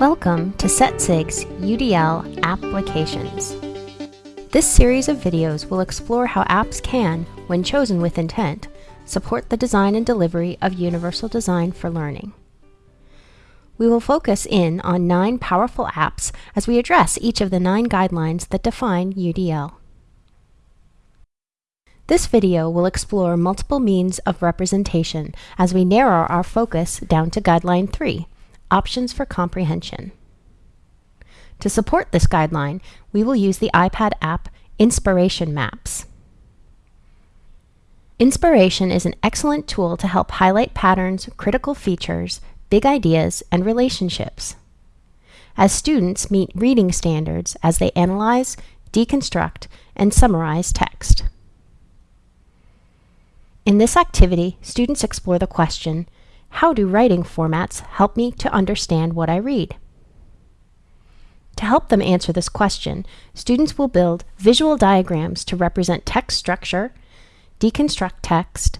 Welcome to SETSIG's UDL Applications. This series of videos will explore how apps can, when chosen with intent, support the design and delivery of universal design for learning. We will focus in on nine powerful apps as we address each of the nine guidelines that define UDL. This video will explore multiple means of representation as we narrow our focus down to Guideline 3, Options for Comprehension. To support this guideline, we will use the iPad app Inspiration Maps. Inspiration is an excellent tool to help highlight patterns, critical features, big ideas, and relationships. As students meet reading standards as they analyze, deconstruct, and summarize text. In this activity, students explore the question, how do writing formats help me to understand what I read? To help them answer this question, students will build visual diagrams to represent text structure, deconstruct text,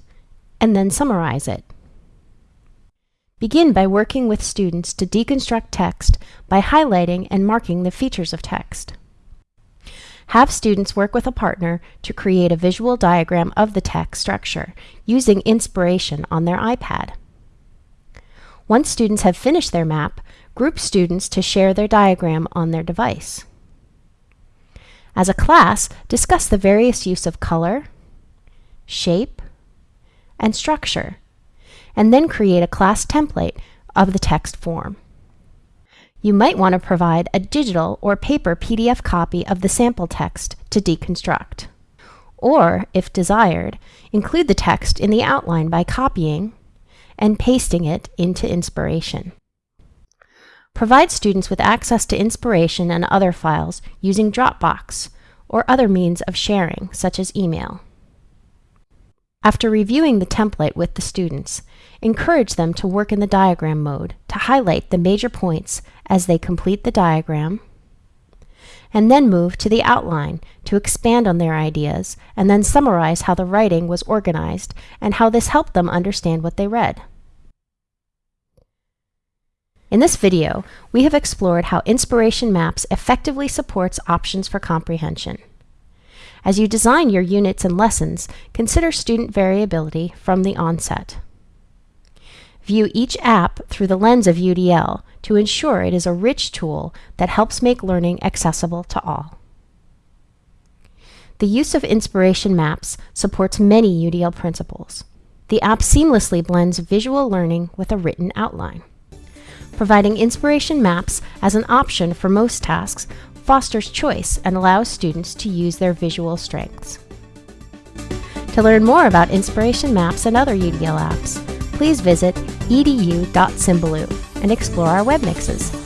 and then summarize it. Begin by working with students to deconstruct text by highlighting and marking the features of text. Have students work with a partner to create a visual diagram of the text structure using inspiration on their iPad. Once students have finished their map, group students to share their diagram on their device. As a class, discuss the various use of color, shape, and structure, and then create a class template of the text form. You might want to provide a digital or paper PDF copy of the sample text to deconstruct. Or, if desired, include the text in the outline by copying and pasting it into Inspiration. Provide students with access to Inspiration and other files using Dropbox or other means of sharing, such as email. After reviewing the template with the students, encourage them to work in the diagram mode to highlight the major points as they complete the diagram, and then move to the outline to expand on their ideas and then summarize how the writing was organized and how this helped them understand what they read. In this video, we have explored how Inspiration Maps effectively supports options for comprehension. As you design your units and lessons, consider student variability from the onset. View each app through the lens of UDL to ensure it is a rich tool that helps make learning accessible to all. The use of Inspiration Maps supports many UDL principles. The app seamlessly blends visual learning with a written outline. Providing inspiration maps as an option for most tasks fosters choice and allows students to use their visual strengths. To learn more about inspiration maps and other UDL apps, please visit edu.symbaloo and explore our web mixes.